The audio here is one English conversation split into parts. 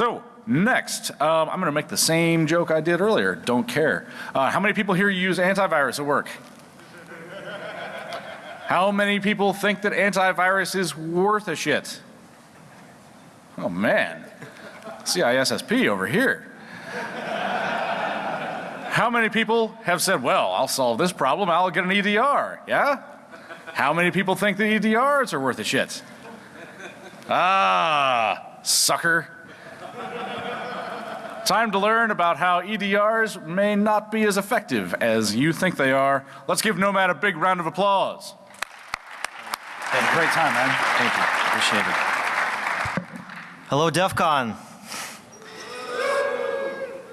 So next, um, I'm to make the same joke I did earlier. Don't care. Uh, how many people here use antivirus at work? How many people think that antivirus is worth a shit? Oh man, CISSP over here. How many people have said, well, I'll solve this problem, I'll get an EDR, yeah? How many people think the EDRs are worth a shit? Ah, sucker. Time to learn about how EDRs may not be as effective as you think they are. Let's give Nomad a big round of applause. Had a great time, man. Thank you. Appreciate it. Hello, DEF CON.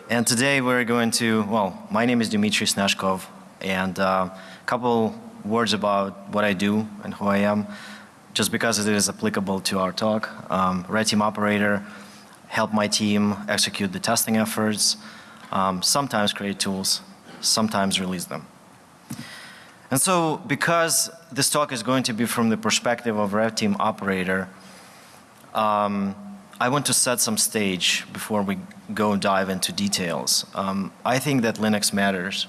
And today we're going to, well, my name is Dmitry Snashkov and uh, a couple words about what I do and who I am, just because it is applicable to our talk. Um, Red Team operator, help my team execute the testing efforts, um, sometimes create tools, sometimes release them. And so because this talk is going to be from the perspective of Red Team operator, um, I want to set some stage before we go dive into details. Um, I think that Linux matters.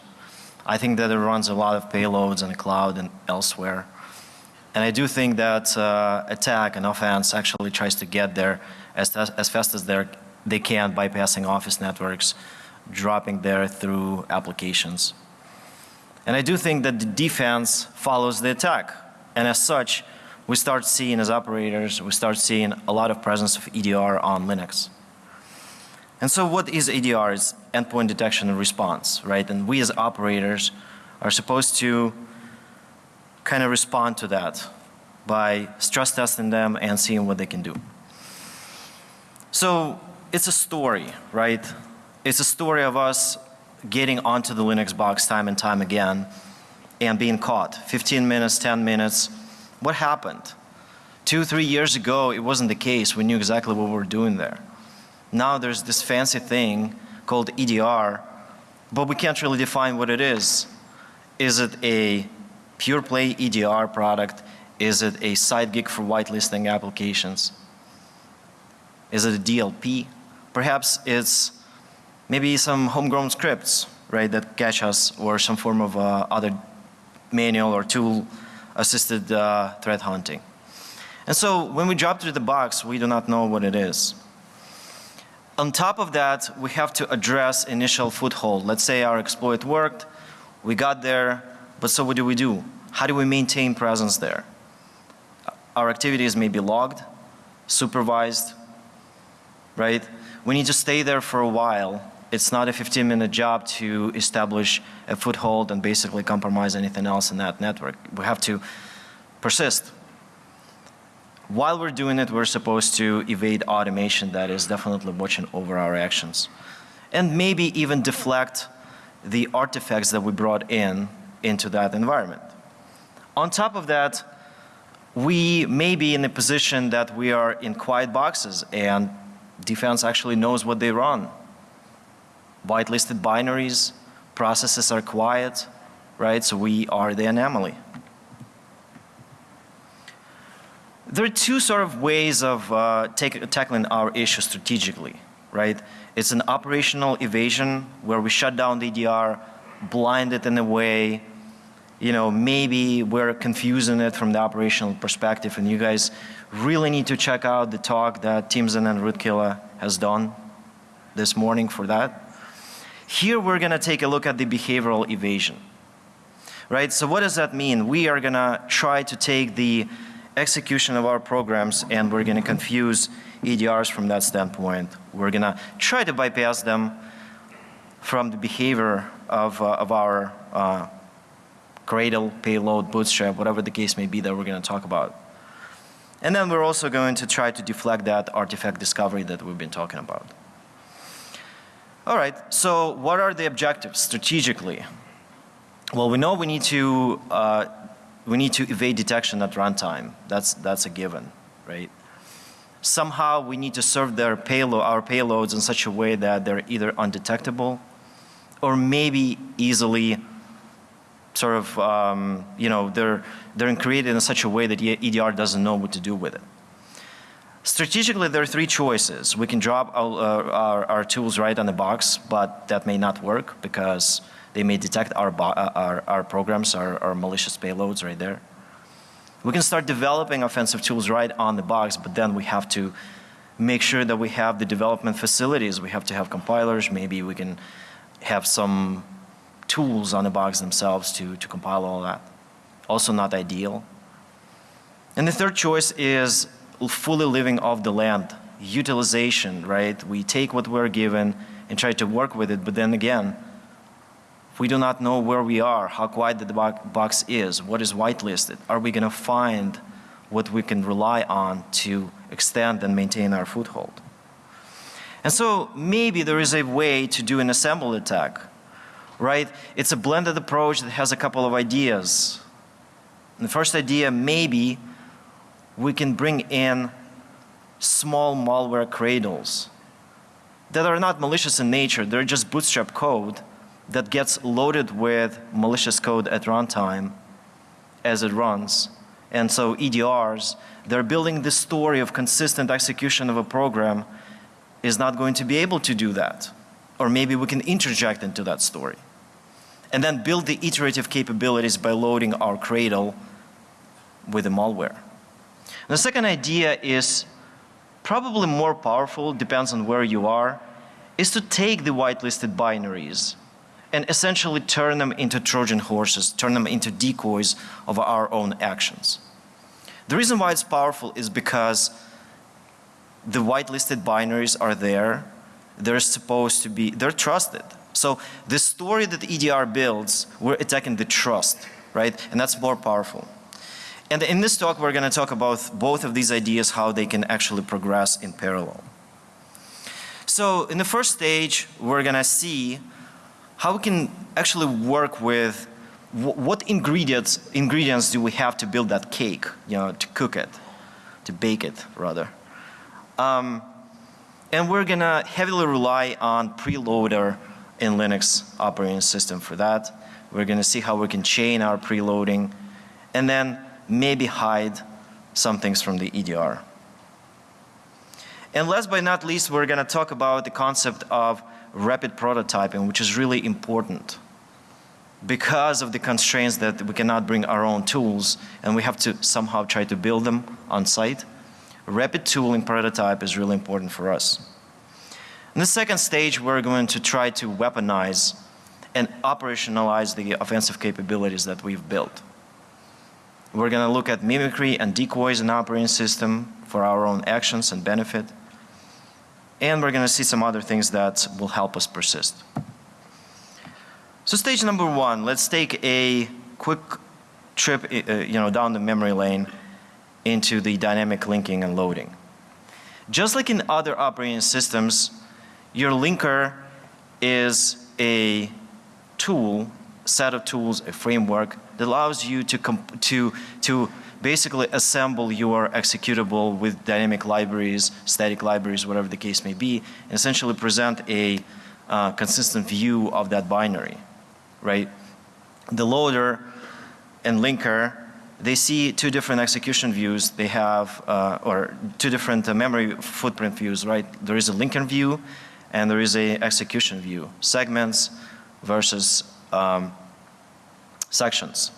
I think that it runs a lot of payloads in the cloud and elsewhere. And I do think that uh, attack and offense actually tries to get there as, as fast as they can bypassing office networks, dropping there through applications. And I do think that the defense follows the attack. And as such, we start seeing as operators, we start seeing a lot of presence of EDR on Linux. And so what is EDR? It's endpoint detection and response, right? And we as operators are supposed to kind of respond to that by stress testing them and seeing what they can do. So it's a story, right? It's a story of us getting onto the Linux box time and time again and being caught. 15 minutes, 10 minutes. What happened? Two, three years ago, it wasn't the case. We knew exactly what we were doing there. Now there's this fancy thing called EDR, but we can't really define what it is. Is it a pure play EDR product? Is it a side gig for whitelisting applications? Is it a DLP? Perhaps it's maybe some homegrown scripts, right, that catch us or some form of uh, other manual or tool assisted uh, threat hunting. And so when we drop through the box, we do not know what it is. On top of that, we have to address initial foothold. Let's say our exploit worked, we got there, but so what do we do? How do we maintain presence there? Our activities may be logged, supervised, right? We need to stay there for a while it's not a 15 minute job to establish a foothold and basically compromise anything else in that network. We have to persist. While we're doing it, we're supposed to evade automation that is definitely watching over our actions. And maybe even deflect the artifacts that we brought in into that environment. On top of that, we may be in a position that we are in quiet boxes and defense actually knows what they run whitelisted binaries, processes are quiet, right? So we are the anomaly. There are two sort of ways of uh, take, tackling our issue strategically, right? It's an operational evasion where we shut down the EDR, blind it in a way, you know, maybe we're confusing it from the operational perspective and you guys really need to check out the talk that Timson and Rootkiller has done this morning for that. Here we're going to take a look at the behavioral evasion. Right? So what does that mean? We are going to try to take the execution of our programs and we're going to confuse EDRs from that standpoint. We're going to try to bypass them from the behavior of, uh, of our uh, Gradle, payload, bootstrap, whatever the case may be that we're going to talk about. And then we're also going to try to deflect that artifact discovery that we've been talking about. All right, so what are the objectives strategically? Well, we know we need to uh, we need to evade detection at runtime. That's that's a given, right? Somehow we need to serve their payload our payloads in such a way that they're either undetectable or maybe easily sort of um, you know they're they're created in such a way that EDR doesn't know what to do with it. Strategically, there are three choices. We can drop our, uh, our, our tools right on the box, but that may not work because they may detect our, uh, our, our programs, our, our malicious payloads right there. We can start developing offensive tools right on the box, but then we have to make sure that we have the development facilities. We have to have compilers. Maybe we can have some tools on the box themselves to, to compile all that. Also not ideal. And the third choice is fully living off the land, utilization, right? We take what we're given and try to work with it, but then again, we do not know where we are, how quiet the box is, what is whitelisted, are we going to find what we can rely on to extend and maintain our foothold? And so maybe there is a way to do an assembled attack, right? It's a blended approach that has a couple of ideas. And the first idea, maybe we can bring in small malware cradles that are not malicious in nature. They're just bootstrap code that gets loaded with malicious code at runtime as it runs. And so EDRs, they're building this story of consistent execution of a program is not going to be able to do that. Or maybe we can interject into that story. And then build the iterative capabilities by loading our cradle with the malware. The second idea is probably more powerful, depends on where you are, is to take the whitelisted binaries and essentially turn them into Trojan horses, turn them into decoys of our own actions. The reason why it's powerful is because the whitelisted binaries are there. They're supposed to be, they're trusted. So the story that EDR builds, we're attacking the trust, right? And that's more powerful. And in this talk, we're going to talk about both of these ideas, how they can actually progress in parallel. So in the first stage, we're going to see how we can actually work with what ingredients ingredients do we have to build that cake, you know, to cook it, to bake it rather. Um, and we're gonna heavily rely on preloader in Linux operating system for that. We're gonna see how we can chain our preloading and then maybe hide some things from the EDR. And last but not least, we're gonna talk about the concept of rapid prototyping, which is really important because of the constraints that we cannot bring our own tools and we have to somehow try to build them on site. Rapid tooling prototype is really important for us. In the second stage, we're going to try to weaponize and operationalize the offensive capabilities that we've built. We're going to look at mimicry and decoys in operating system for our own actions and benefit. And we're going to see some other things that will help us persist. So stage number one, let's take a quick trip uh, you know, down the memory lane into the dynamic linking and loading. Just like in other operating systems, your linker is a tool, set of tools, a framework that allows you to, to, to basically assemble your executable with dynamic libraries, static libraries, whatever the case may be, and essentially present a uh, consistent view of that binary, right? The loader and linker, they see two different execution views. They have, uh, or two different uh, memory footprint views, right? There is a linker view and there is a execution view, segments versus um, sections.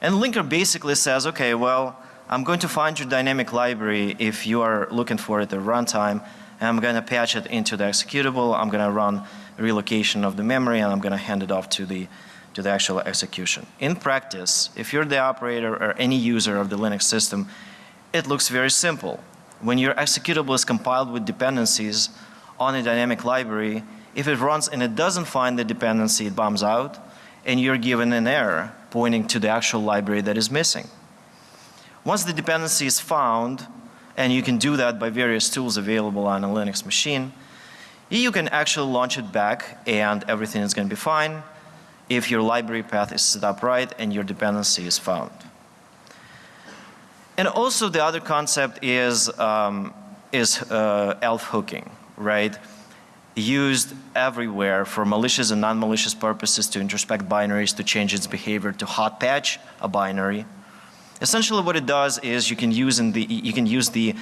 And linker basically says, okay, well, I'm going to find your dynamic library if you are looking for it at runtime, and I'm going to patch it into the executable. I'm going to run relocation of the memory, and I'm going to hand it off to the to the actual execution. In practice, if you're the operator or any user of the Linux system, it looks very simple. When your executable is compiled with dependencies on a dynamic library, if it runs and it doesn't find the dependency, it bombs out, and you're given an error pointing to the actual library that is missing. Once the dependency is found, and you can do that by various tools available on a Linux machine, you can actually launch it back and everything is going to be fine if your library path is set up right and your dependency is found. And also the other concept is, um, is uh, ELF hooking, right? used everywhere for malicious and non-malicious purposes to introspect binaries, to change its behavior, to hot patch a binary. Essentially what it does is you can use, in the, you can use the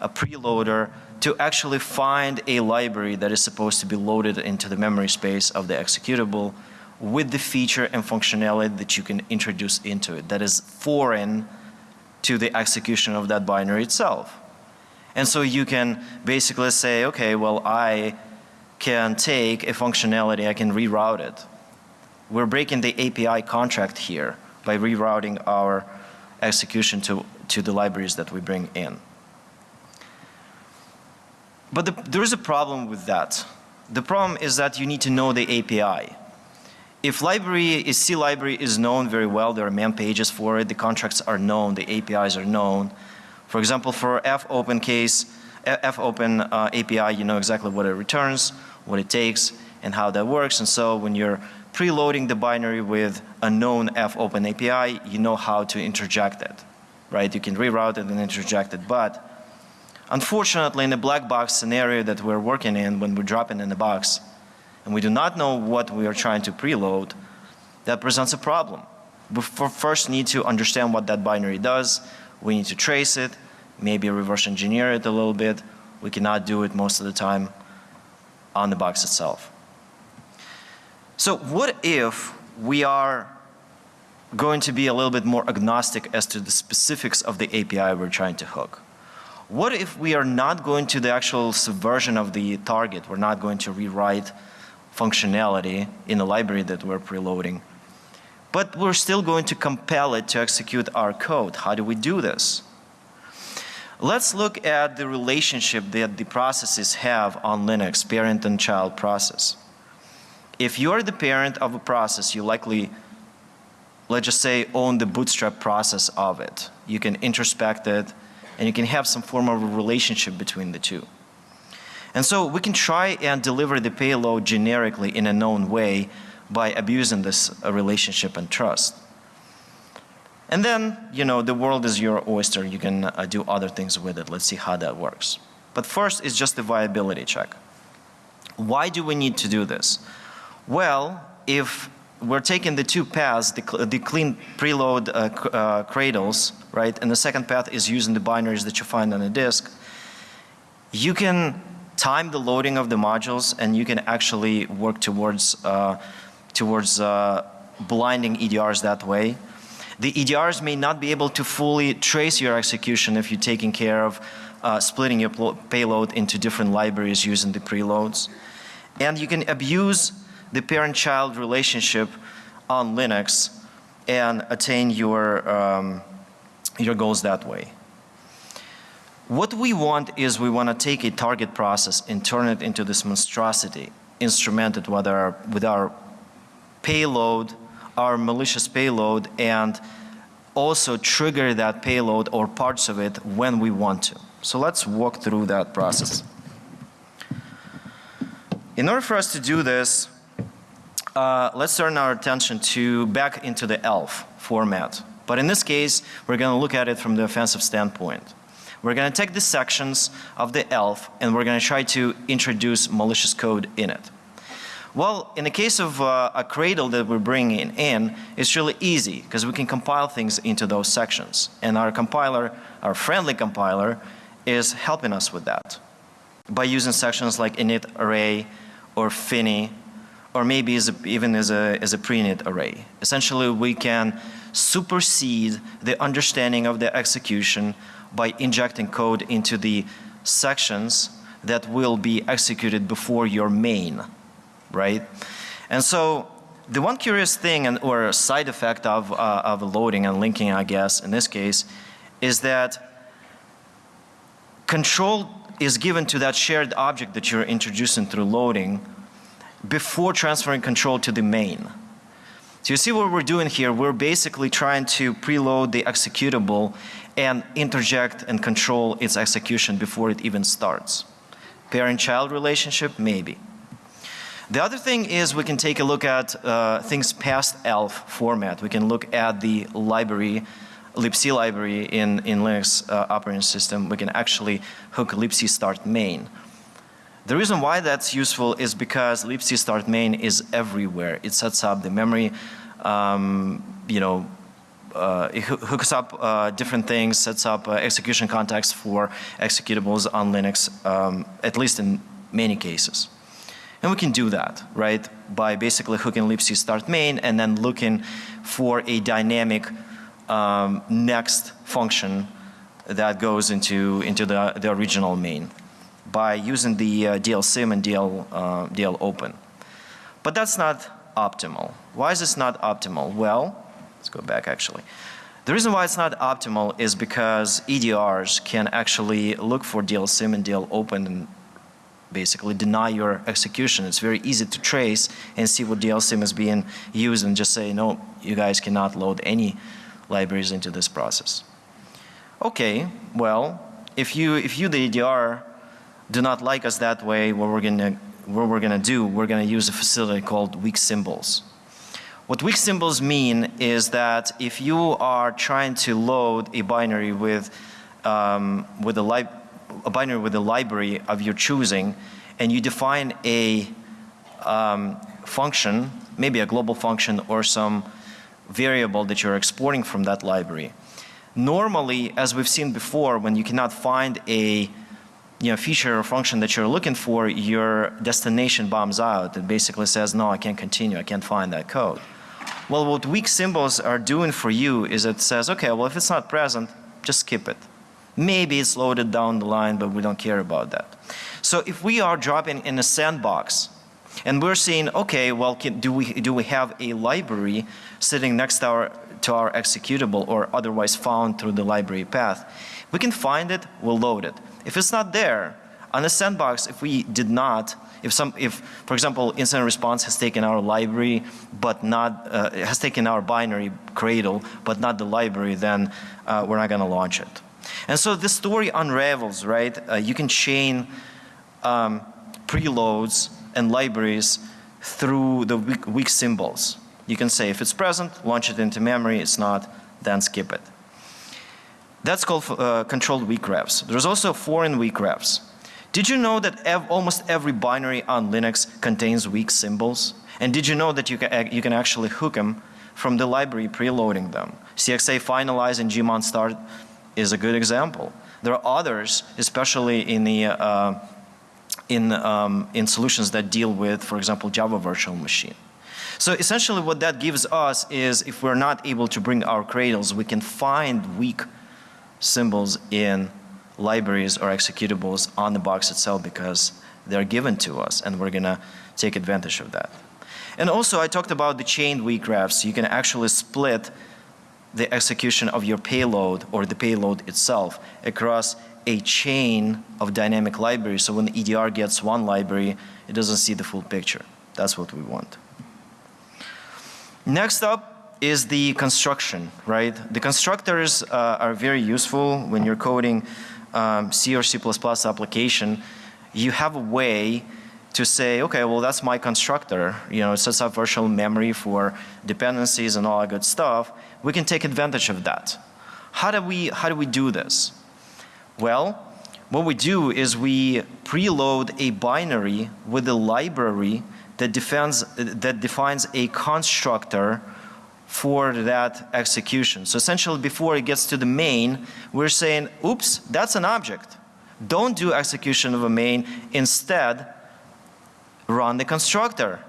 a preloader to actually find a library that is supposed to be loaded into the memory space of the executable with the feature and functionality that you can introduce into it that is foreign to the execution of that binary itself. And so you can basically say, okay, well, I can take a functionality, I can reroute it. We're breaking the API contract here by rerouting our execution to, to the libraries that we bring in. But the, there is a problem with that. The problem is that you need to know the API. If library is C library is known very well, there are man pages for it, the contracts are known, the APIs are known. For example, for fopen case, fopen uh, API, you know exactly what it returns, what it takes, and how that works. And so when you're preloading the binary with a known fopen API, you know how to interject it, right? You can reroute it and interject it. But unfortunately, in the black box scenario that we're working in, when we drop it in the box, and we do not know what we are trying to preload, that presents a problem. We first need to understand what that binary does. We need to trace it, maybe reverse engineer it a little bit. We cannot do it most of the time on the box itself. So what if we are going to be a little bit more agnostic as to the specifics of the API we're trying to hook? What if we are not going to the actual subversion of the target? We're not going to rewrite functionality in the library that we're preloading. But we're still going to compel it to execute our code. How do we do this? Let's look at the relationship that the processes have on Linux, parent and child process. If you're the parent of a process, you likely, let's just say, own the bootstrap process of it. You can introspect it and you can have some form of a relationship between the two. And so we can try and deliver the payload generically in a known way by abusing this uh, relationship and trust. And then, you know, the world is your oyster. You can uh, do other things with it. Let's see how that works. But first is just the viability check. Why do we need to do this? Well, if we're taking the two paths, the, the clean preload uh, uh, cradles, right, and the second path is using the binaries that you find on the disk, you can time the loading of the modules and you can actually work towards, uh, towards uh, blinding EDRs that way. The EDRs may not be able to fully trace your execution if you're taking care of uh, splitting your payload into different libraries using the preloads. And you can abuse the parent-child relationship on Linux and attain your, um, your goals that way. What we want is we want to take a target process and turn it into this monstrosity, instrumented with our, with our payload, our malicious payload, and also trigger that payload or parts of it when we want to. So let's walk through that process. In order for us to do this, uh, let's turn our attention to back into the ELF format. But in this case, we're going to look at it from the offensive standpoint. We're going to take the sections of the ELF and we're going to try to introduce malicious code in it. Well, in the case of uh, a Cradle that we're bringing in, it's really easy because we can compile things into those sections. And our compiler, our friendly compiler, is helping us with that by using sections like init array or fini or maybe as a, even as a, as a pre-init array. Essentially, we can supersede the understanding of the execution by injecting code into the sections that will be executed before your main, right? And so the one curious thing and or side effect of, uh, of loading and linking, I guess, in this case, is that control is given to that shared object that you're introducing through loading before transferring control to the main. So you see what we're doing here, we're basically trying to preload the executable and interject and control its execution before it even starts. Parent-child relationship, maybe. The other thing is we can take a look at uh, things past ELF format. We can look at the library, libc library in, in Linux uh, operating system. We can actually hook libc start main. The reason why that's useful is because libc start main is everywhere. It sets up the memory, um, you know, uh, it hoo- hooks up uh, different things, sets up uh, execution context for executables on Linux, um, at least in many cases. And we can do that, right, by basically hooking libc start main and then looking for a dynamic um, next function that goes into, into the, the original main by using the uh, DL-sim and DL, uh, DL-open. But that's not optimal. Why is this not optimal? Well, let's go back actually. The reason why it's not optimal is because EDRs can actually look for DL-sim and DL-open and basically deny your execution. It's very easy to trace and see what DL-sim is being used and just say, no, you guys cannot load any libraries into this process. Okay, well, if you, if you the EDR do not like us that way, what we're gonna, what we're gonna do, we're gonna use a facility called weak symbols. What weak symbols mean is that if you are trying to load a binary with, um, with a, li a binary with a library of your choosing, and you define a um, function, maybe a global function or some variable that you're exporting from that library. Normally, as we've seen before, when you cannot find a you know, feature or function that you're looking for, your destination bombs out. It basically says, no, I can't continue, I can't find that code. Well, what weak symbols are doing for you is it says, okay, well, if it's not present, just skip it. Maybe it's loaded down the line, but we don't care about that. So if we are dropping in a sandbox and we're saying, okay, well, can, do, we, do we have a library sitting next to our, to our executable or otherwise found through the library path? We can find it, we'll load it. If it's not there, on the sandbox, if we did not, if some, if, for example, incident response has taken our library, but not, uh, has taken our binary cradle, but not the library, then uh, we're not going to launch it. And so this story unravels, right? Uh, you can chain um, preloads and libraries through the weak, weak symbols. You can say if it's present, launch it into memory. It's not, then skip it. That's called uh, controlled weak refs. There's also foreign weak refs. Did you know that ev almost every binary on Linux contains weak symbols? And did you know that you can, you can actually hook them from the library preloading them? CXA finalize and gmon start is a good example. There are others, especially in the uh, in um, in solutions that deal with, for example, Java Virtual Machine. So essentially, what that gives us is, if we're not able to bring our cradles, we can find weak symbols in libraries or executables on the box itself because they're given to us and we're gonna take advantage of that. And also I talked about the chained weak refs. You can actually split the execution of your payload or the payload itself across a chain of dynamic libraries. So when the EDR gets one library, it doesn't see the full picture. That's what we want. Next up, is the construction, right? The constructors uh, are very useful when you're coding um, C or C++ application. You have a way to say, okay, well that's my constructor. You know, it sets up virtual memory for dependencies and all that good stuff. We can take advantage of that. How do we, how do, we do this? Well, what we do is we preload a binary with a library that defines, that defines a constructor for that execution. So essentially before it gets to the main, we're saying, oops, that's an object. Don't do execution of a main. Instead, run the constructor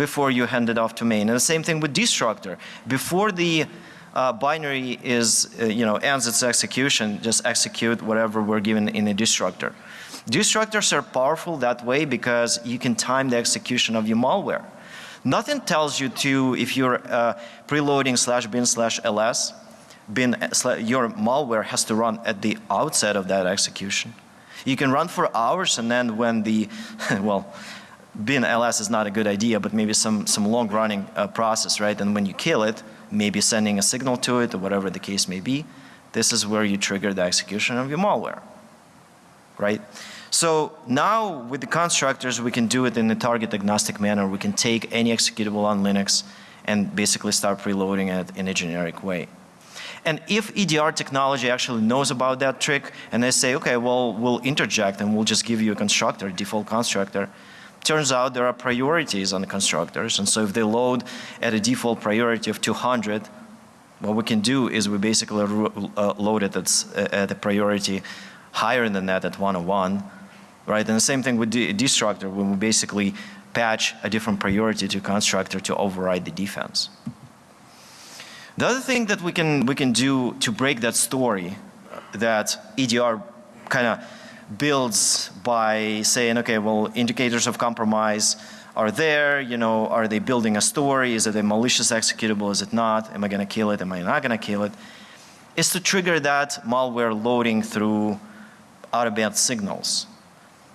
before you hand it off to main. And the same thing with destructor. Before the uh, binary is, uh, you know, ends its execution, just execute whatever we're given in a destructor. Destructors are powerful that way because you can time the execution of your malware. Nothing tells you to, if you're uh, preloading slash bin slash ls, bin, uh, your malware has to run at the outset of that execution. You can run for hours and then when the, well, bin ls is not a good idea, but maybe some, some long running uh, process, right? And when you kill it, maybe sending a signal to it or whatever the case may be, this is where you trigger the execution of your malware, right? So now with the constructors we can do it in a target agnostic manner. We can take any executable on Linux and basically start preloading it in a generic way. And if EDR technology actually knows about that trick and they say, okay, well, we'll interject and we'll just give you a constructor, default constructor, turns out there are priorities on the constructors. And so if they load at a default priority of 200, What we can do is we basically uh, load it at, s- at a priority higher than that at 101, right? And the same thing with the destructor when we basically patch a different priority to constructor to override the defense. The other thing that we can, we can do to break that story that EDR kind of builds by saying, okay, well, indicators of compromise are there, you know, are they building a story? Is it a malicious executable? Is it not? Am I going to kill it? Am I not going to kill it? Is to trigger that malware loading through out-of-band signals.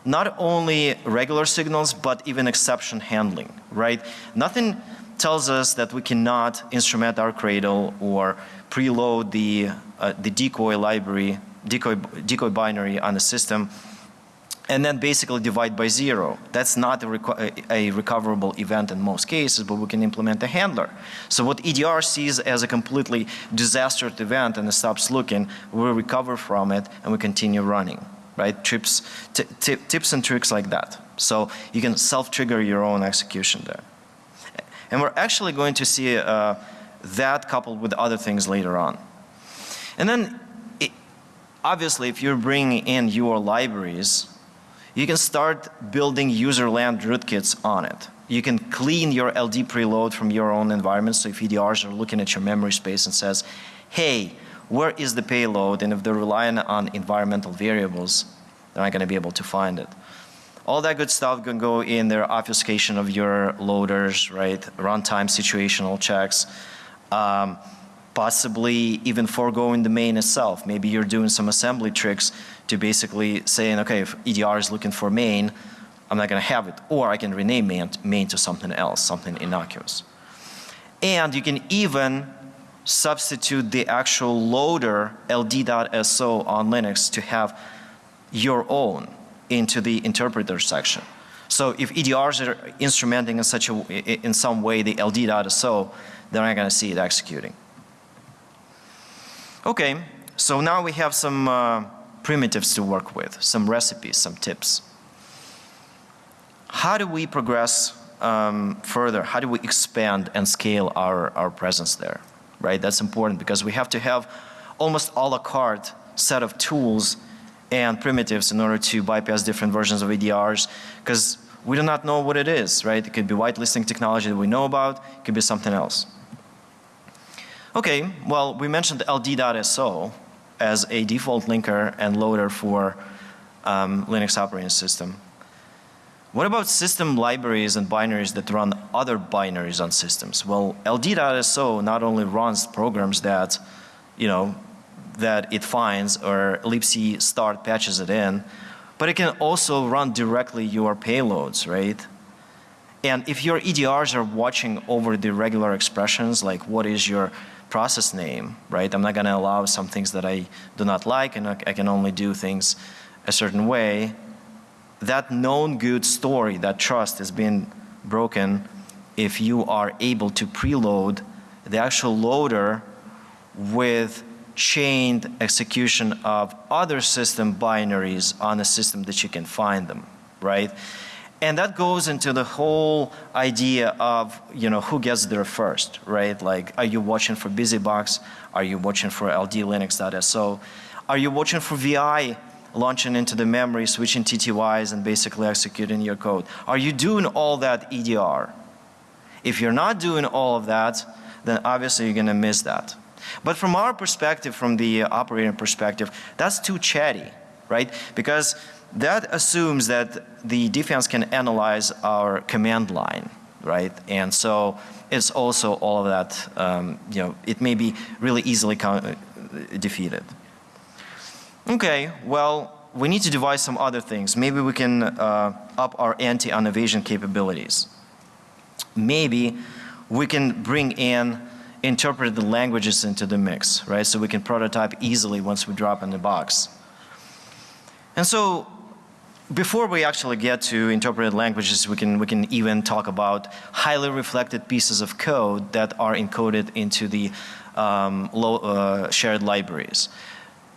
Not only regular signals, but even exception handling, right? Nothing tells us that we cannot instrument our Cradle or preload the, uh, the decoy library, decoy, decoy binary on the system, and then basically divide by zero. That's not a, reco- a recoverable event in most cases, but we can implement a handler. So what EDR sees as a completely disastrous event and it stops looking, we recover from it and we continue running, right? Trips, tips and tricks like that. So you can self-trigger your own execution there. And we're actually going to see uh, that coupled with other things later on. And then, obviously, if you're bringing in your libraries, you can start building user land rootkits on it. You can clean your LD preload from your own environment. So if EDRs are looking at your memory space and says, hey, where is the payload? And if they're relying on environmental variables, they're not going to be able to find it. All that good stuff can go in their obfuscation of your loaders, right? Runtime situational checks. Um, possibly even foregoing the main itself. Maybe you're doing some assembly tricks to basically saying, okay, if EDR is looking for main, I'm not going to have it. Or I can rename main, main to something else, something innocuous. And you can even substitute the actual loader ld.so on Linux to have your own into the interpreter section. So if EDRs are instrumenting in such a in some way the ld.so, they're not going to see it executing. Okay, so now we have some uh, primitives to work with, some recipes, some tips. How do we progress um, further? How do we expand and scale our, our presence there? Right, that's important because we have to have almost a la carte set of tools and primitives in order to bypass different versions of EDRs because we do not know what it is, right? It could be whitelisting technology that we know about, it could be something else. Okay, well, we mentioned ld.so as a default linker and loader for um, Linux operating system. What about system libraries and binaries that run other binaries on systems? Well, ld.so not only runs programs that, you know, that it finds or libc start patches it in, but it can also run directly your payloads, right? And if your EDRs are watching over the regular expressions, like what is your process name, right? I'm not going to allow some things that I do not like and I can only do things a certain way. That known good story, that trust is being broken if you are able to preload the actual loader with chained execution of other system binaries on a system that you can find them, right? And that goes into the whole idea of, you know, who gets there first, right? Like, are you watching for BusyBox? Are you watching for ldlinux.so? Are you watching for VI launching into the memory, switching TTYs and basically executing your code? Are you doing all that EDR? If you're not doing all of that, then obviously you're going to miss that. But from our perspective, from the operator perspective, that's too chatty, right? Because that assumes that the defense can analyze our command line, right? And so it's also all of that, um, you know, it may be really easily defeated. Okay, well, we need to devise some other things. Maybe we can uh, up our anti on evasion capabilities. Maybe we can bring in interpreted languages into the mix, right? So we can prototype easily once we drop in the box. And so before we actually get to interpreted languages, we can, we can even talk about highly reflected pieces of code that are encoded into the um, low, uh, shared libraries.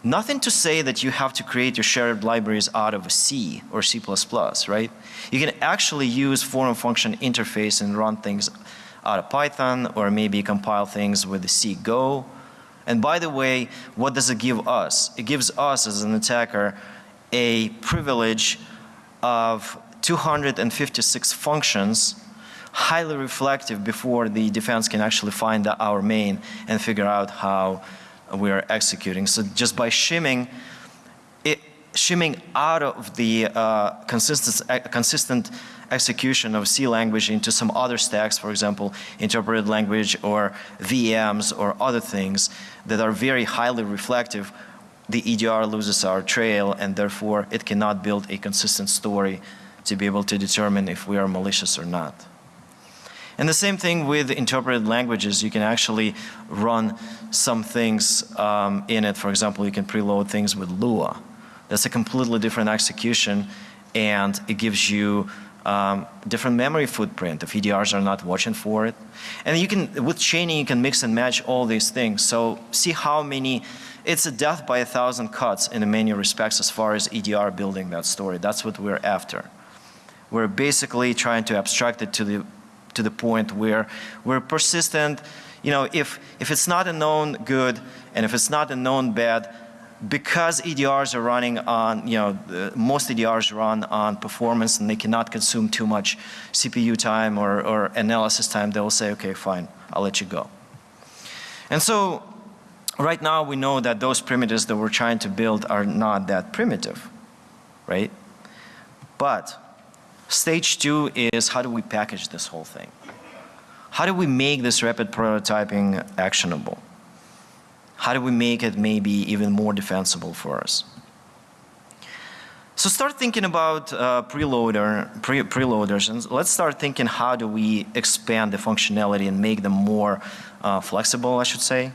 Nothing to say that you have to create your shared libraries out of C or C++, right? You can actually use foreign function interface and run things out of Python or maybe compile things with C Go And by the way, what does it give us? It gives us as an attacker a privilege of 256 functions highly reflective before the defense can actually find our main and figure out how we are executing. So just by shimming, it, shimming out of the uh, consistent, consistent execution of C language into some other stacks, for example, interpreted language or VMs or other things that are very highly reflective, the EDR loses our trail and therefore it cannot build a consistent story to be able to determine if we are malicious or not. And the same thing with interpreted languages. You can actually run some things um, in it. For example, you can preload things with Lua. That's a completely different execution and it gives you um, different memory footprint if EDRs are not watching for it. And you can, with chaining, you can mix and match all these things. So see how many, it's a death by a thousand cuts in many respects as far as EDR building that story. That's what we're after. We're basically trying to abstract it to the, to the point where we're persistent. You know, if, if it's not a known good and if it's not a known bad, because EDRs are running on, you know, uh, most EDRs run on performance and they cannot consume too much CPU time or, or analysis time, they will say, okay, fine, I'll let you go. And so right now we know that those primitives that we're trying to build are not that primitive, right? But stage two is how do we package this whole thing? How do we make this rapid prototyping actionable? How do we make it maybe even more defensible for us? So start thinking about uh, preloader, pre preloaders and let's start thinking how do we expand the functionality and make them more uh, flexible, I should say.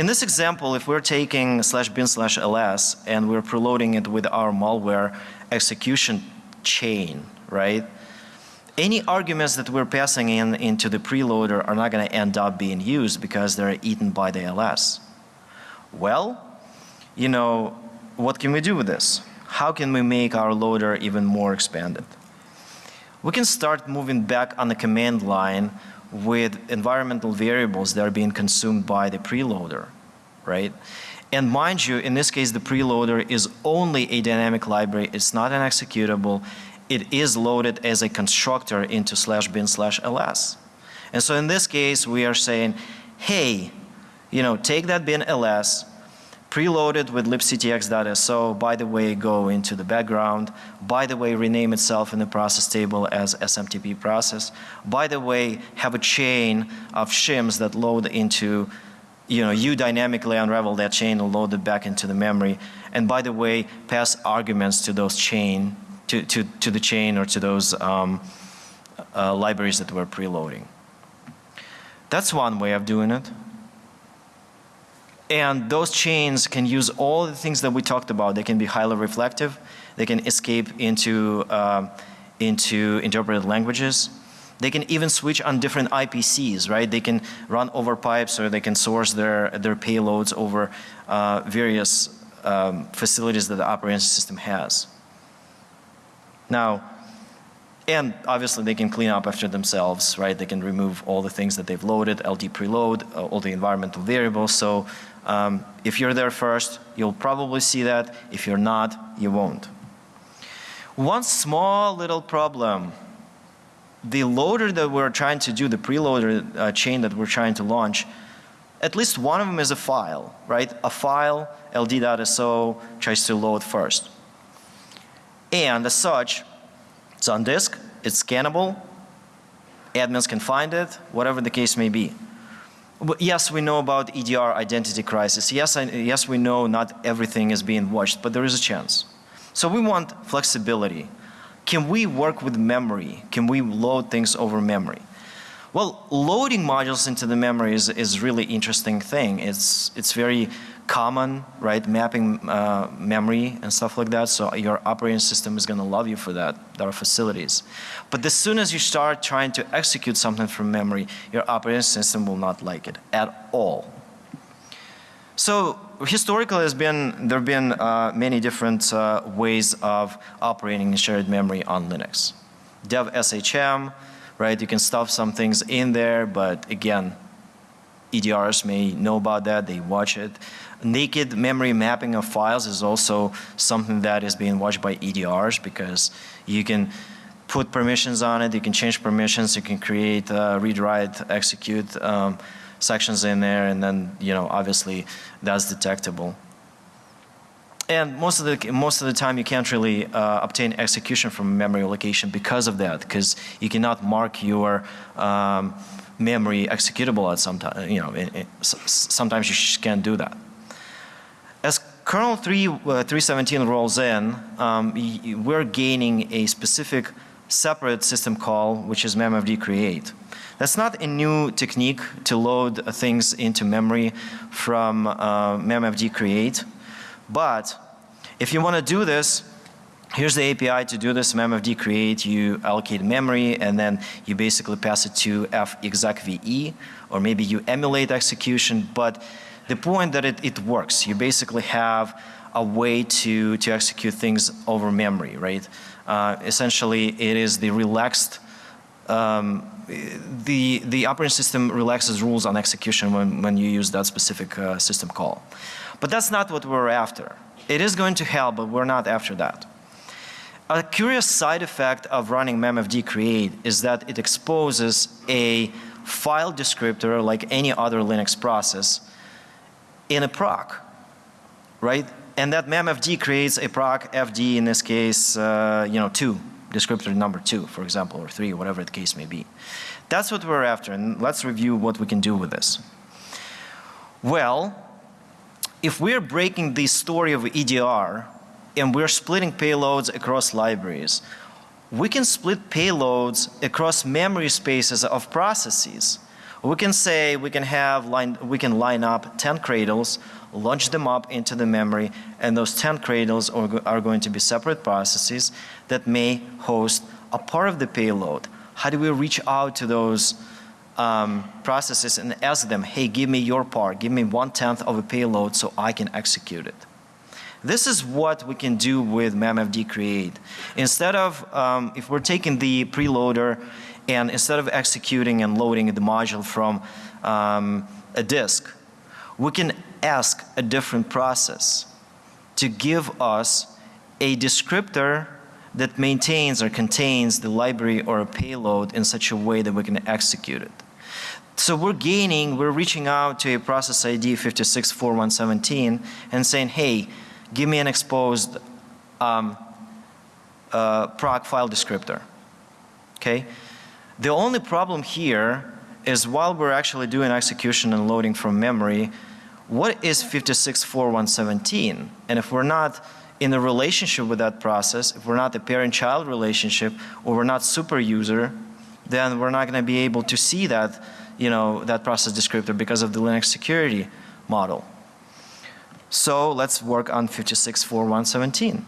In this example, if we're taking slash bin slash ls and we're preloading it with our malware execution chain, right? Any arguments that we're passing in into the preloader are not going to end up being used because they're eaten by the ls. Well, you know, what can we do with this? How can we make our loader even more expanded? We can start moving back on the command line with environmental variables that are being consumed by the preloader, right? And mind you, in this case, the preloader is only a dynamic library. It's not an executable. It is loaded as a constructor into slash bin slash ls. And so in this case, we are saying, hey, you know, take that bin ls, preload it with libctx.so, by the way, go into the background, by the way, rename itself in the process table as SMTP process, by the way, have a chain of shims that load into you know, you dynamically unravel that chain and load it back into the memory. And by the way, pass arguments to those chain, to, to, to the chain or to those um, uh, libraries that we're preloading. That's one way of doing it. And those chains can use all the things that we talked about. They can be highly reflective. They can escape into, uh, into interpreted languages. They can even switch on different IPCs, right? They can run over pipes or they can source their, their payloads over uh, various um, facilities that the operating system has. Now, and obviously they can clean up after themselves, right? They can remove all the things that they've loaded, LD preload, uh, all the environmental variables. So um, if you're there first, you'll probably see that. If you're not, you won't. One small little problem. The loader that we're trying to do, the preloader uh, chain that we're trying to launch, at least one of them is a file, right? A file, ld.so, tries to load first. And as such, it's on disk, it's scannable, admins can find it, whatever the case may be. But yes, we know about EDR identity crisis. Yes, I, yes, we know not everything is being watched, but there is a chance. So we want flexibility. Can we work with memory? Can we load things over memory? Well, loading modules into the memory is, is really interesting thing. It's, it's very common, right? Mapping uh, memory and stuff like that. So your operating system is going to love you for that. There are facilities. But as soon as you start trying to execute something from memory, your operating system will not like it at all. So historically has been, there have been uh, many different uh, ways of operating shared memory on Linux. Dev SHM, right? You can stuff some things in there, but again, EDRs may know about that, they watch it. Naked memory mapping of files is also something that is being watched by EDRs because you can put permissions on it, you can change permissions, you can create, uh, read, write, execute um, sections in there, and then, you know, obviously that's detectable. And most of the most of the time, you can't really uh, obtain execution from memory location because of that, because you cannot mark your um, memory executable at some time. You know, it, it, sometimes you can't do that. Kernel 3 uh, 317 rolls in, um, we're gaining a specific separate system call, which is memfd create. That's not a new technique to load things into memory from uh, memfd create. But if you want to do this, here's the API to do this memfd create. You allocate memory and then you basically pass it to fexecve or maybe you emulate execution. But the point that it, it works, you basically have a way to, to execute things over memory, right? Uh, essentially, it is the relaxed um, the, the operating system relaxes rules on execution when, when you use that specific uh, system call. But that's not what we're after. It is going to help, but we're not after that. A curious side effect of running memfd create is that it exposes a file descriptor like any other Linux process in a proc, right? And that memfd creates a proc fd in this case, uh, you know, 2, descriptor number 2 for example or 3 whatever the case may be. That's what we're after and let's review what we can do with this. Well, if we're breaking the story of EDR and we're splitting payloads across libraries, we can split payloads across memory spaces of processes. We can say we can have line, we can line up 10 cradles, launch them up into the memory, and those 10 cradles are, are going to be separate processes that may host a part of the payload. How do we reach out to those um, processes and ask them, hey, give me your part, give me one tenth of a payload so I can execute it. This is what we can do with memfd create. Instead of, um, if we're taking the preloader and instead of executing and loading the module from um, a disk, we can ask a different process to give us a descriptor that maintains or contains the library or a payload in such a way that we can execute it. So we're gaining, we're reaching out to a process ID 564117 and saying, hey, give me an exposed um, uh, proc file descriptor. Okay? The only problem here is while we're actually doing execution and loading from memory, what is 564117? And if we're not in a relationship with that process, if we're not a parent-child relationship or we're not super user, then we're not going to be able to see that you know, that process descriptor because of the Linux security model. So let's work on 564117.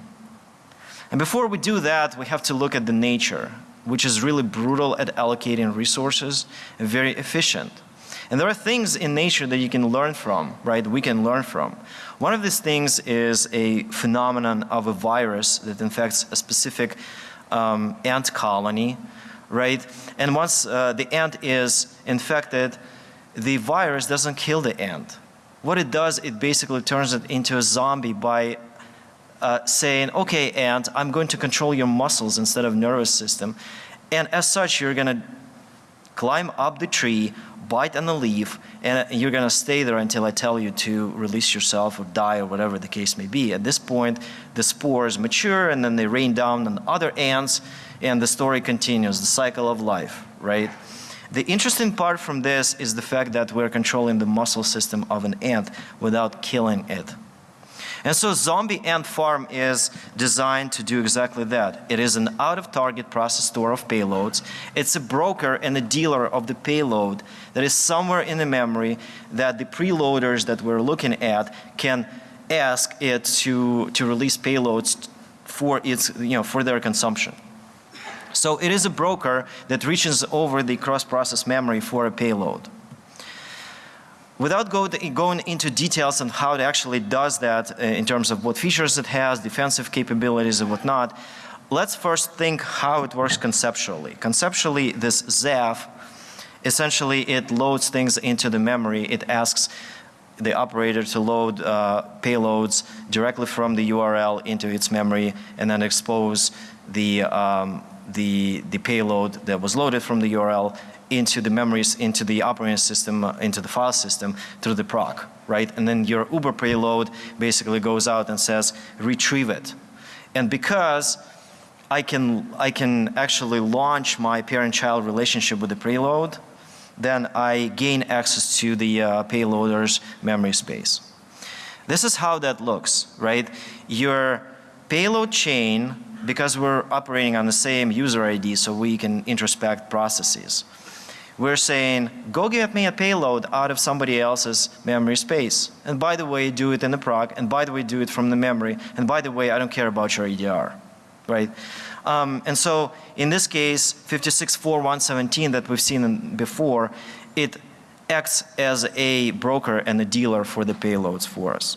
And before we do that, we have to look at the nature, which is really brutal at allocating resources and very efficient. And there are things in nature that you can learn from, right? We can learn from. One of these things is a phenomenon of a virus that infects a specific um, ant colony right? And once uh, the ant is infected, the virus doesn't kill the ant. What it does, it basically turns it into a zombie by uh, saying, okay ant, I'm going to control your muscles instead of nervous system. And as such, you're going to climb up the tree, bite on the leaf, and you're going to stay there until I tell you to release yourself or die or whatever the case may be. At this point, the spores mature and then they rain down on other ants and the story continues, the cycle of life, right? The interesting part from this is the fact that we're controlling the muscle system of an ant without killing it. And so zombie ant farm is designed to do exactly that. It is an out of target process store of payloads. It's a broker and a dealer of the payload that is somewhere in the memory that the preloaders that we're looking at can ask it to, to release payloads for its, you know, for their consumption. So it is a broker that reaches over the cross-process memory for a payload. Without go going into details on how it actually does that uh, in terms of what features it has, defensive capabilities and whatnot, let's first think how it works conceptually. Conceptually, this ZAF Essentially, it loads things into the memory. It asks the operator to load uh, payloads directly from the URL into its memory and then expose the, um, the, the payload that was loaded from the URL into the memories, into the operating system, uh, into the file system through the proc, right? And then your Uber payload basically goes out and says, retrieve it. And because I can, I can actually launch my parent-child relationship with the payload, then I gain access to the uh, payloader's memory space. This is how that looks, right? Your payload chain, because we're operating on the same user ID so we can introspect processes. We're saying, go get me a payload out of somebody else's memory space. And by the way, do it in the proc, and by the way, do it from the memory, and by the way, I don't care about your EDR, right? Um, and so in this case, 564117 that we've seen before, it acts as a broker and a dealer for the payloads for us.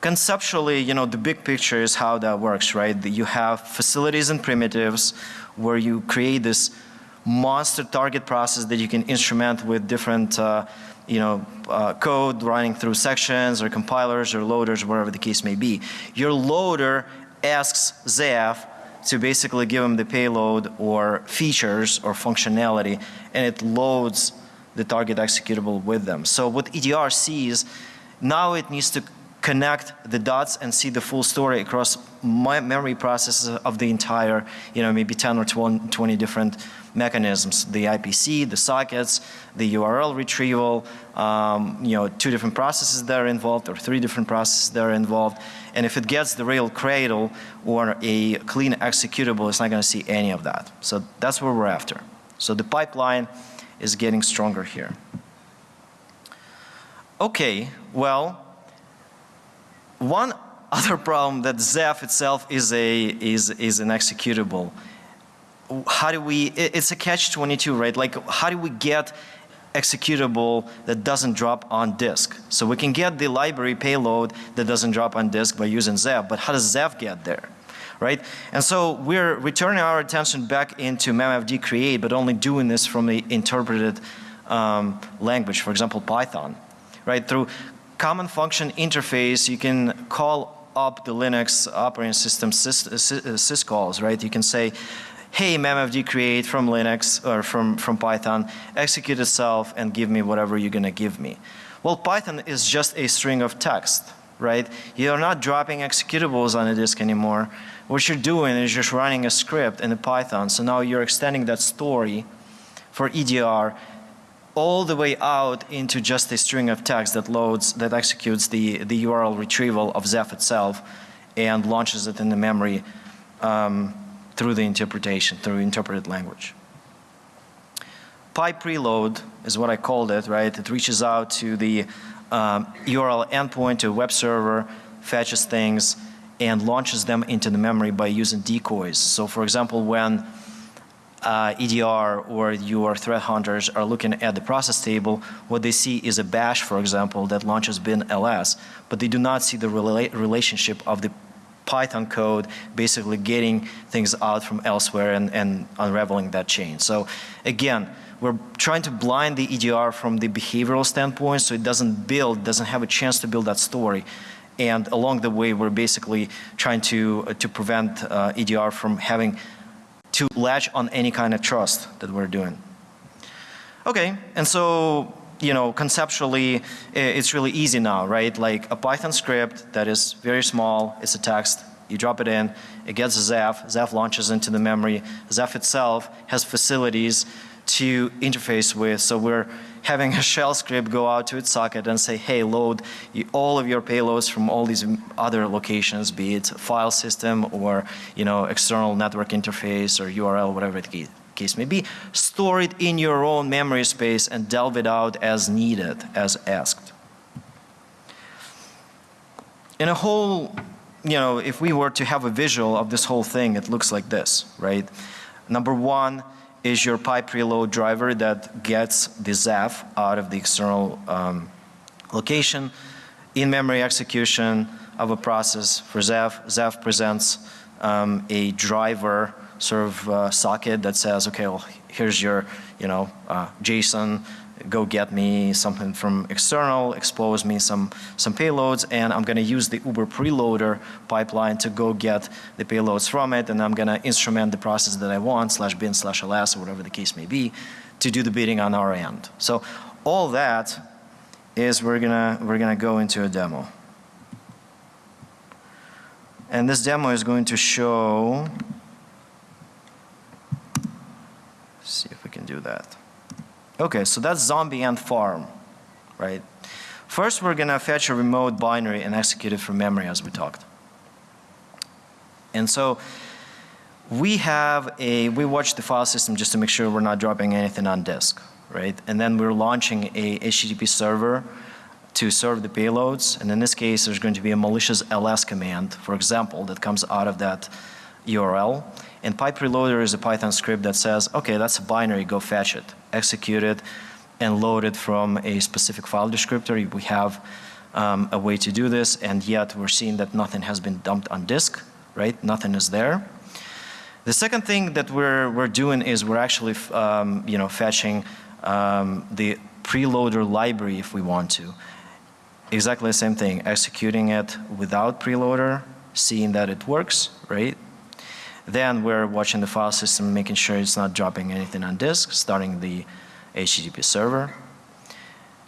Conceptually, you know, the big picture is how that works, right? You have facilities and primitives where you create this monster target process that you can instrument with different uh, you know, uh, code running through sections or compilers or loaders, whatever the case may be. Your loader asks Zeph to basically give them the payload or features or functionality and it loads the target executable with them. So what EDR sees, now it needs to connect the dots and see the full story across my memory processes of the entire, you know, maybe 10 or 20 different mechanisms, the IPC, the sockets, the URL retrieval, um, you know, two different processes that are involved or three different processes that are involved. And if it gets the real cradle or a clean executable, it's not going to see any of that. So that's what we're after. So the pipeline is getting stronger here. Okay, well, one other problem that Zeph itself is a is is an executable. How do we? It's a catch-22, right? Like, how do we get executable that doesn't drop on disk? So we can get the library payload that doesn't drop on disk by using Zeph, but how does Zeph get there? Right? And so we're returning our attention back into memfd create, but only doing this from the interpreted um, language, for example, Python. Right? Through common function interface, you can call up the Linux operating system sys, uh, uh, syscalls, right? You can say, hey, memfd create from Linux or from, from Python, execute itself and give me whatever you're to give me. Well, Python is just a string of text, right? You're not dropping executables on a disk anymore. What you're doing is just running a script in the Python. So now you're extending that story for EDR all the way out into just a string of text that loads, that executes the, the URL retrieval of Zeph itself and launches it in the memory um, through the interpretation, through interpreted language. Pipe preload is what I called it, right? It reaches out to the um, URL endpoint to a web server, fetches things, and launches them into the memory by using decoys. So for example, when uh, EDR or your threat hunters are looking at the process table, what they see is a bash, for example, that launches bin ls, but they do not see the rela relationship of the Python code basically getting things out from elsewhere and, and unraveling that chain. So again, we're trying to blind the EDR from the behavioral standpoint so it doesn't build, doesn't have a chance to build that story. And along the way, we're basically trying to, uh, to prevent uh, EDR from having to latch on any kind of trust that we're doing. Okay, and so you know, conceptually, it's really easy now, right? Like a Python script that is very small, it's a text, you drop it in, it gets a Zeph, Zeph launches into the memory. Zeph itself has facilities to interface with, so we're having a shell script go out to its socket and say, hey, load all of your payloads from all these other locations, be it file system or, you know, external network interface or URL, whatever the case may be. Store it in your own memory space and delve it out as needed, as asked. In a whole, you know, if we were to have a visual of this whole thing, it looks like this, right? Number one, is your pipe preload driver that gets the Zeph out of the external um, location. In-memory execution of a process for Zeph. Zeph presents um, a driver sort of uh, socket that says, okay, well, here's your, you know, uh, JSON, go get me something from external, expose me some, some payloads, and I'm gonna use the Uber preloader pipeline to go get the payloads from it, and I'm gonna instrument the process that I want, slash bin slash ls, or whatever the case may be, to do the bidding on our end. So all that is we're gonna, we're gonna go into a demo. And this demo is going to show, see if we can do that. Okay, so that's zombie and farm, right? First, we're gonna fetch a remote binary and execute it from memory as we talked. And so we have a, we watch the file system just to make sure we're not dropping anything on disk, right? And then we're launching a HTTP server to serve the payloads. And in this case, there's going to be a malicious ls command, for example, that comes out of that URL. And pipe preloader is a Python script that says, okay, that's a binary, go fetch it, execute it, and load it from a specific file descriptor. We have um, a way to do this, and yet we're seeing that nothing has been dumped on disk, right? Nothing is there. The second thing that we're, we're doing is we're actually, um, you know, fetching um, the preloader library if we want to. Exactly the same thing, executing it without preloader, seeing that it works, right? Then we're watching the file system, making sure it's not dropping anything on disk, starting the HTTP server.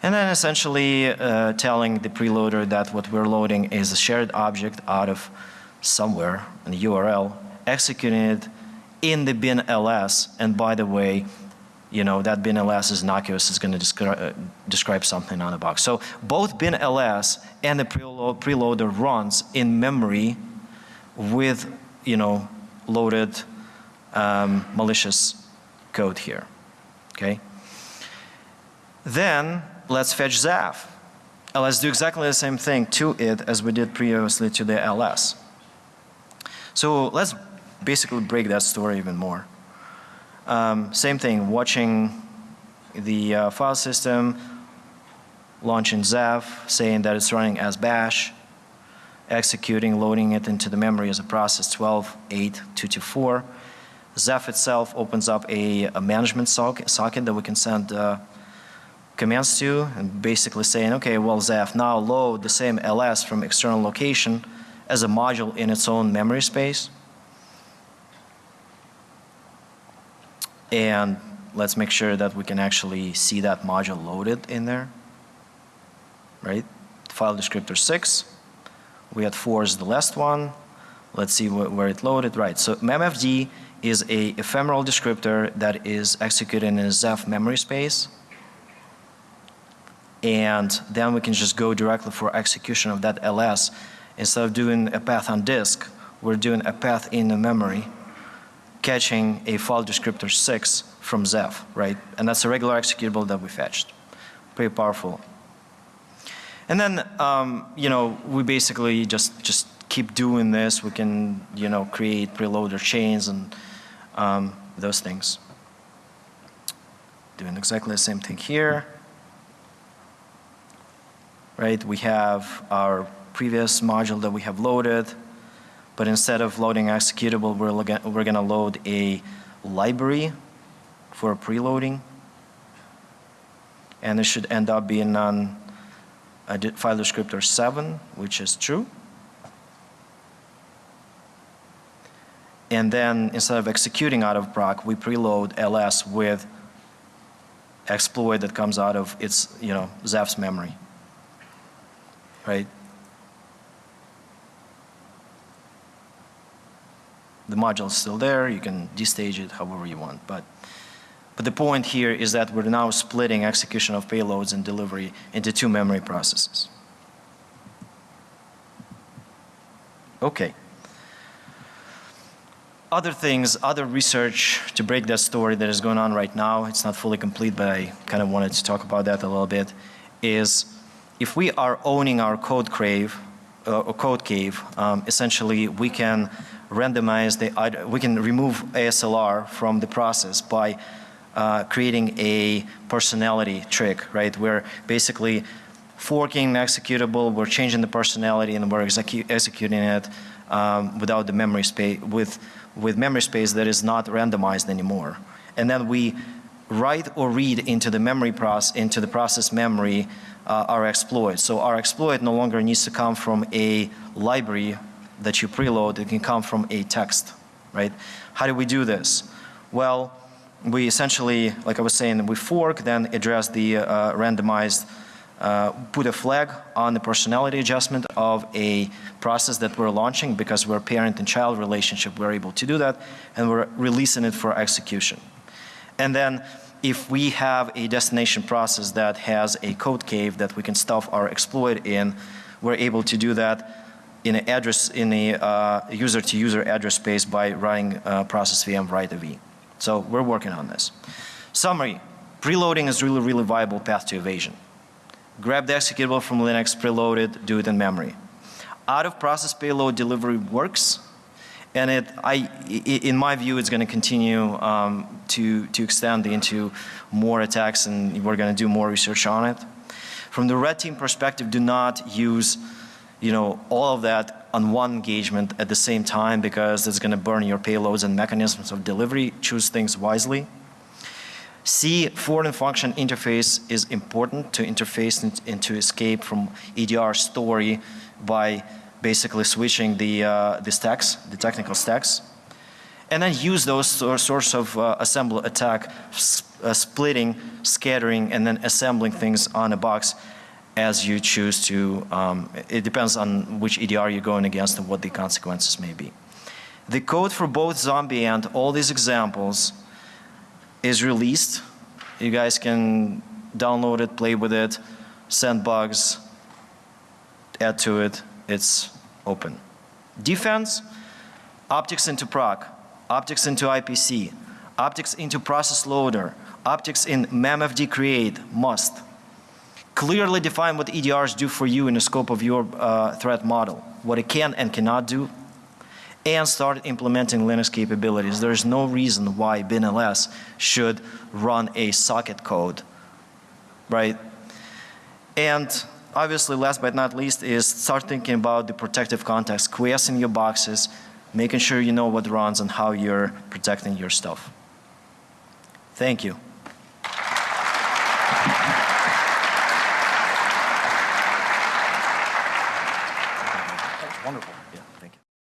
And then essentially uh, telling the preloader that what we're loading is a shared object out of somewhere the URL, executing it in the bin ls, and by the way, you know, that bin ls is innocuous, is going to descri uh, describe something on the box. So both bin ls and the preload, preloader runs in memory with, you know, loaded um, malicious code here, okay? Then let's fetch Zaf. And let's do exactly the same thing to it as we did previously to the ls. So let's basically break that story even more. Um, same thing, watching the uh, file system, launching Zaf, saying that it's running as bash, executing, loading it into the memory as a process 12.8.224. Zaf itself opens up a, a management socket, socket that we can send uh, commands to and basically saying, okay, well Zaf, now load the same ls from external location as a module in its own memory space. And let's make sure that we can actually see that module loaded in there, right? File descriptor 6. We had 4 as the last one. Let's see wh where it loaded. Right, so memfd is a ephemeral descriptor that is executed in a Zaf memory space. And then we can just go directly for execution of that ls. Instead of doing a path on disk, we're doing a path in the memory catching a file descriptor 6 from Zaf, right? And that's a regular executable that we fetched. Pretty powerful. And then, um, you know, we basically just, just keep doing this. We can, you know, create preloader chains and um, those things. Doing exactly the same thing here. Right, we have our previous module that we have loaded. But instead of loading executable, we're, we're going to load a library for preloading. And it should end up being on a file descriptor 7, which is true. And then instead of executing out of proc, we preload ls with exploit that comes out of its, you know, Zaf's memory. Right? the module is still there. You can destage it however you want. But, but the point here is that we're now splitting execution of payloads and delivery into two memory processes. Okay. Other things, other research to break that story that is going on right now, it's not fully complete, but I kind of wanted to talk about that a little bit, is if we are owning our code crave, uh, or code cave, um, essentially we can randomize the, we can remove ASLR from the process by uh, creating a personality trick, right? We're basically forking the executable, we're changing the personality and we're execu executing it um, without the memory space, with, with memory space that is not randomized anymore. And then we write or read into the memory process, into the process memory, uh, our exploit. So our exploit no longer needs to come from a library that you preload, it can come from a text, right? How do we do this? Well, we essentially, like I was saying, we fork, then address the uh, randomized, uh, put a flag on the personality adjustment of a process that we're launching because we're parent and child relationship, we're able to do that, and we're releasing it for execution. And then if we have a destination process that has a code cave that we can stuff our exploit in, we're able to do that in an address, in a uh, user-to-user address space by running uh, process VM write AV. So we're working on this. Summary, preloading is really, really viable path to evasion. Grab the executable from Linux, preload it, do it in memory. Out of process payload delivery works, and it, I, i- in my view, it's going to continue um, to, to extend into more attacks and we're going to do more research on it. From the red team perspective, do not use, you know, all of that on one engagement at the same time because it's going to burn your payloads and mechanisms of delivery. Choose things wisely. C, foreign function interface is important to interface and, to escape from EDR story by basically switching the, uh, the stacks, the technical stacks. And then use those source of uh, assemble attack, uh, splitting, scattering, and then assembling things on a box as you choose to. Um, it depends on which EDR you're going against and what the consequences may be. The code for both zombie and all these examples is released. You guys can download it, play with it, send bugs, add to it. It's open. Defense, optics into proc, optics into IPC, optics into process loader, optics in memfd create, must. Clearly define what EDRs do for you in the scope of your uh, threat model, what it can and cannot do, and start implementing Linux capabilities. There's no reason why BinLS should run a socket code, right? And obviously, last but not least, is start thinking about the protective context, quiescing your boxes, making sure you know what runs and how you're protecting your stuff. Thank you.